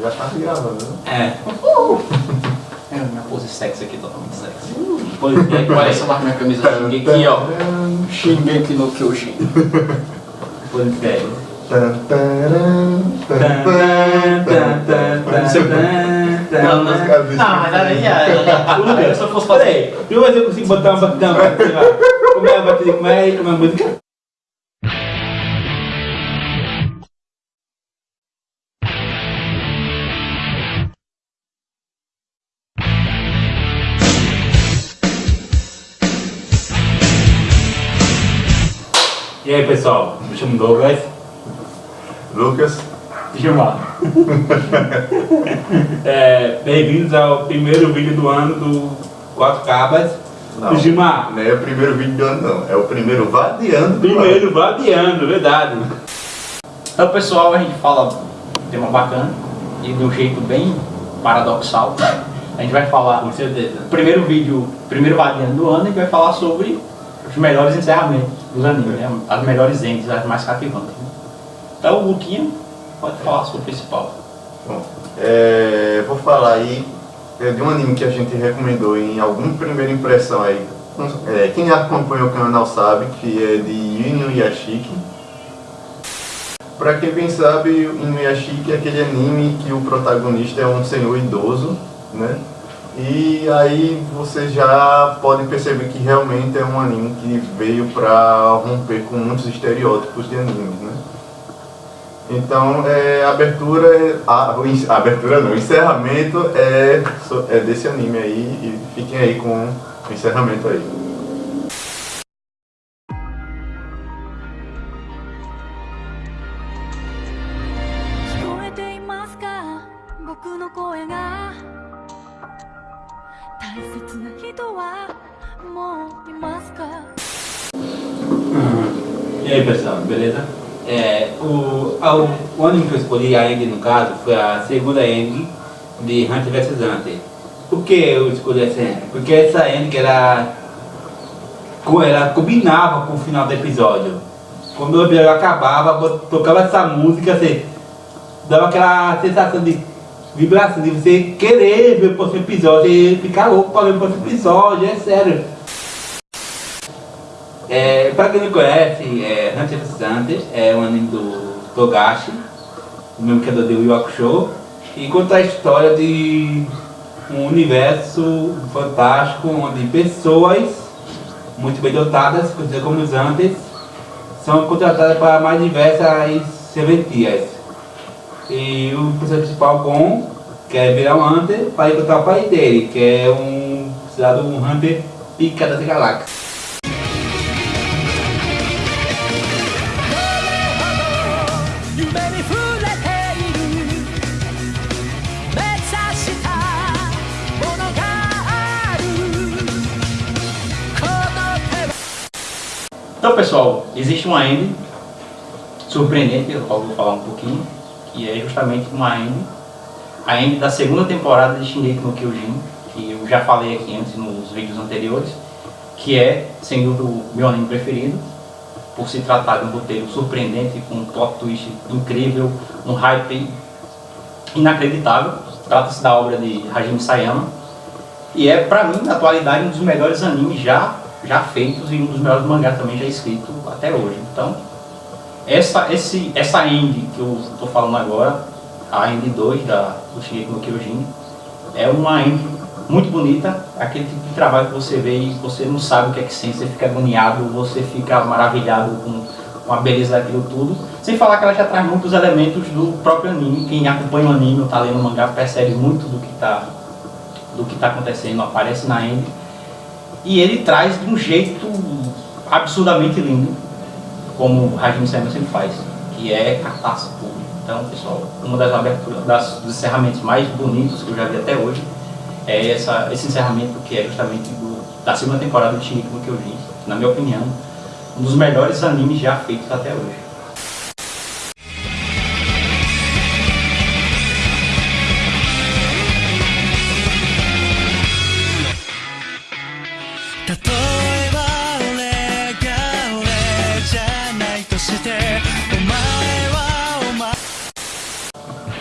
Já tá gravando, né? É. É, minha pose sexy aqui, totalmente sexy. É, parece lá minha camisa Shingeki, ó. Shingeki no Kyojin. É. Tan. Não, não, não, mas aí já, tudo bem, se eu fosse fazer... Deixa eu consigo botar uma batida, uma batida. Como é a batida, como é, como é a música? E aí pessoal, me chamo Douglas, Lucas, Gilmar. é, Bem-vindos ao primeiro vídeo do ano do Quatro Cabas. Não. Gilmar, não é o primeiro vídeo do ano não, é o primeiro vadeando do primeiro vadeando, verdade. Então pessoal, a gente fala um tema bacana e de um jeito bem paradoxal. A gente vai falar, Com certeza. primeiro vídeo, primeiro vadeando do ano, a gente vai falar sobre os melhores encerramentos dos animes, né? as melhores ends, as mais cativantes. né? Então o Luquinha pode falar sobre o principal. Bom, é, vou falar aí é, de um anime que a gente recomendou em alguma primeira impressão aí. É, quem acompanha o canal sabe que é de Inuyashiki. Pra quem bem sabe, Inuyashiki é aquele anime que o protagonista é um senhor idoso, né? E aí você já pode perceber que realmente é um anime que veio pra romper com muitos estereótipos de animes, né? Então, é, abertura, é- a, a abertura não, encerramento é, é desse anime aí e fiquem aí com o encerramento aí. E aí pessoal, beleza? É, o, a- o, anime que eu escolhi, a End no caso, foi a segunda End de Hunter vs Hunter. Por que eu escolhi essa End? Porque essa que era, ela combinava com o final do episódio. Quando o episódio acabava, tocava essa música, você dava aquela sensação de vibração, de você querer ver o próximo episódio, e ficar louco para ver o próximo episódio, é sério. É, pra quem não conhece, é, Hunter vs Hunter é um anime do Togashi, o mesmo criador de Yu Hakusho, e conta a história de um universo fantástico onde pessoas muito bem dotadas, conhecidas como os Hunters, são contratadas para mais diversas serventias e o personagem principal, com quer virar é um Hunter para encontrar o pai dele, que é um considerado um Hunter pica das galáxias. Então pessoal, existe uma m surpreendente, eu vou falar um pouquinho que é justamente uma end, a end da segunda temporada de Shingeki no Kyojin, que eu já falei aqui antes nos vídeos anteriores, que é, sem dúvida, o meu anime preferido, por se tratar de um roteiro surpreendente, com um plot twist incrível, um hype inacreditável. Trata-se da obra de Hajime Sayama, e é, pra mim, na atualidade, um dos melhores animes já, já feitos e um dos melhores mangás também já escrito até hoje. Então, essa, esse, essa end que eu estou falando agora, a end 2 da, do Shingeki no Kyojin, é uma end muito bonita, aquele tipo de trabalho que você vê e você não sabe o que é que sente, você fica agoniado, você fica maravilhado com, com a beleza daquilo tudo. Sem falar que ela já traz muitos elementos do próprio anime, quem acompanha o anime ou está lendo o mangá percebe muito do que está do que está acontecendo, aparece na end. E ele traz de um jeito absurdamente lindo, como o Sayama sempre faz, que é catarse puro. Então, pessoal, uma das aberturas, das, dos encerramentos mais bonitos que eu já vi até hoje é essa, esse encerramento que é justamente do, da segunda temporada de Shingeki no Kyojin, na minha opinião, um dos melhores animes já feitos até hoje.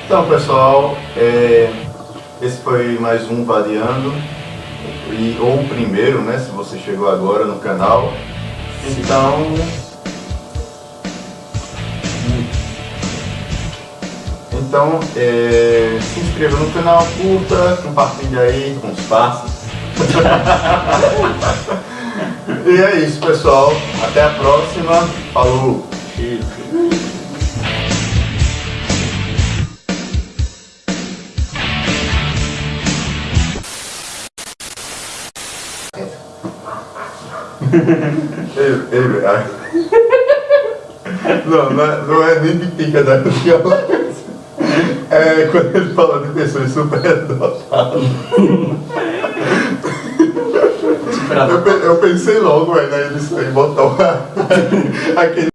Então pessoal, é, esse foi mais um Variando, e, ou o primeiro, né, se você chegou agora no canal. Então, então é, se inscreva no canal, curta, compartilha aí com os parceiros. e é isso pessoal, até a próxima, falou! Ei, ei, ai. Não, não é, não é nem de pica da viola. É quando ele fala de pessoas superdotadas. Eu, eu pensei logo, velho, aí nisso aí, botar aquele